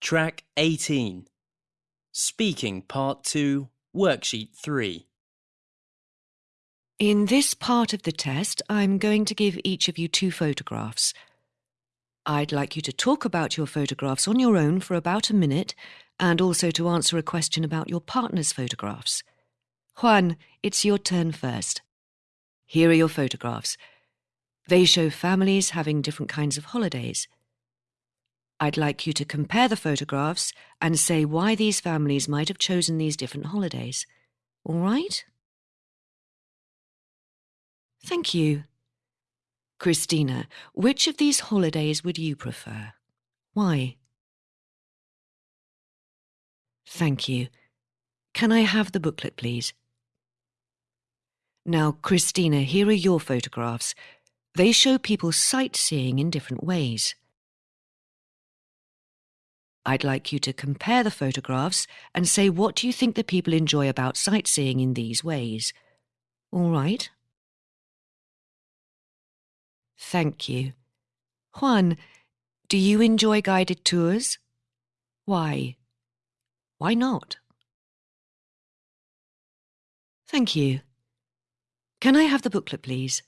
Track 18. Speaking Part 2, Worksheet 3. In this part of the test, I'm going to give each of you two photographs. I'd like you to talk about your photographs on your own for about a minute and also to answer a question about your partner's photographs. Juan, it's your turn first. Here are your photographs. They show families having different kinds of holidays. I'd like you to compare the photographs and say why these families might have chosen these different holidays. All right? Thank you. Christina, which of these holidays would you prefer? Why? Thank you. Can I have the booklet, please? Now, Christina, here are your photographs. They show people sightseeing in different ways. I'd like you to compare the photographs and say what do you think the people enjoy about sightseeing in these ways. All right? Thank you. Juan, do you enjoy guided tours? Why? Why not? Thank you. Can I have the booklet, please?